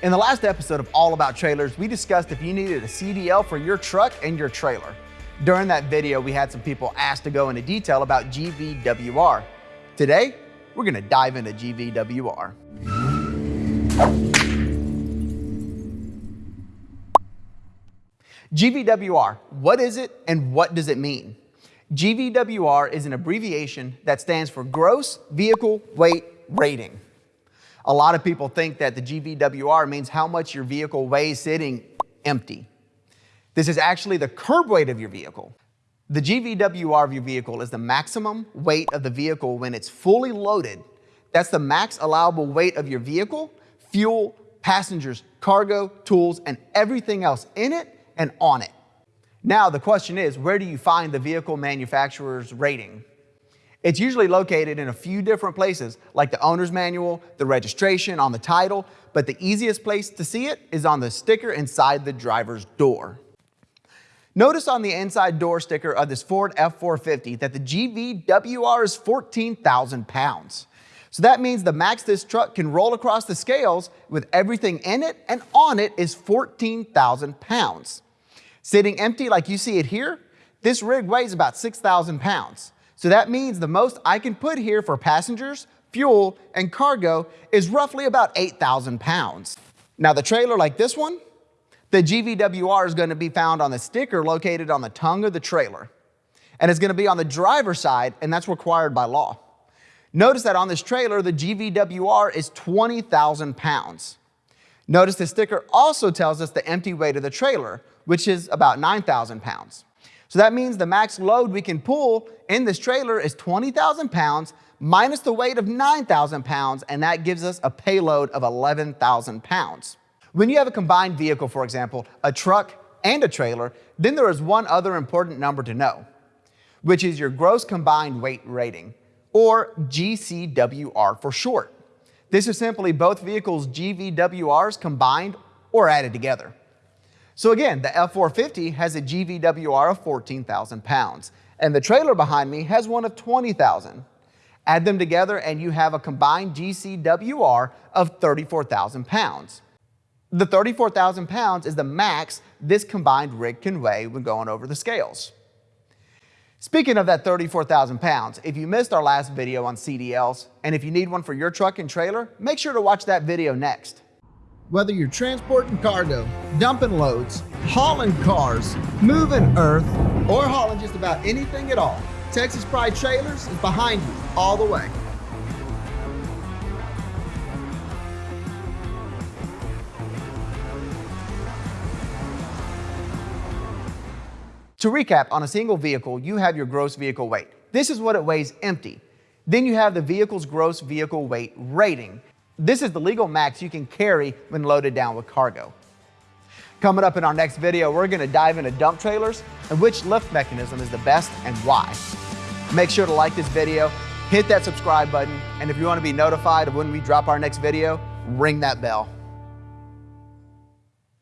In the last episode of All About Trailers, we discussed if you needed a CDL for your truck and your trailer. During that video, we had some people ask to go into detail about GVWR. Today, we're gonna dive into GVWR. GVWR, what is it and what does it mean? GVWR is an abbreviation that stands for Gross Vehicle Weight Rating. A lot of people think that the GVWR means how much your vehicle weighs sitting empty. This is actually the curb weight of your vehicle. The GVWR of your vehicle is the maximum weight of the vehicle when it's fully loaded. That's the max allowable weight of your vehicle, fuel, passengers, cargo, tools, and everything else in it and on it. Now the question is, where do you find the vehicle manufacturer's rating? It's usually located in a few different places, like the owner's manual, the registration, on the title, but the easiest place to see it is on the sticker inside the driver's door. Notice on the inside door sticker of this Ford F450 that the GVWR is 14,000 pounds. So that means the max this truck can roll across the scales with everything in it and on it is 14,000 pounds. Sitting empty like you see it here, this rig weighs about 6,000 pounds. So that means the most I can put here for passengers, fuel, and cargo is roughly about 8,000 pounds. Now the trailer like this one, the GVWR is going to be found on the sticker located on the tongue of the trailer. And it's going to be on the driver's side, and that's required by law. Notice that on this trailer, the GVWR is 20,000 pounds. Notice the sticker also tells us the empty weight of the trailer, which is about 9,000 pounds. So that means the max load we can pull in this trailer is 20,000 pounds minus the weight of 9,000 pounds, and that gives us a payload of 11,000 pounds. When you have a combined vehicle, for example, a truck and a trailer, then there is one other important number to know, which is your gross combined weight rating, or GCWR for short. This is simply both vehicles' GVWRs combined or added together. So again, the F450 has a GVWR of 14,000 pounds, and the trailer behind me has one of 20,000. Add them together and you have a combined GCWR of 34,000 pounds. The 34,000 pounds is the max this combined rig can weigh when going over the scales. Speaking of that 34,000 pounds, if you missed our last video on CDLs, and if you need one for your truck and trailer, make sure to watch that video next. Whether you're transporting cargo, dumping loads, hauling cars, moving earth, or hauling just about anything at all, Texas Pride Trailers is behind you all the way. To recap, on a single vehicle, you have your gross vehicle weight. This is what it weighs empty. Then you have the vehicle's gross vehicle weight rating. This is the legal max you can carry when loaded down with cargo. Coming up in our next video, we're going to dive into dump trailers and which lift mechanism is the best and why. Make sure to like this video, hit that subscribe button, and if you want to be notified of when we drop our next video, ring that bell.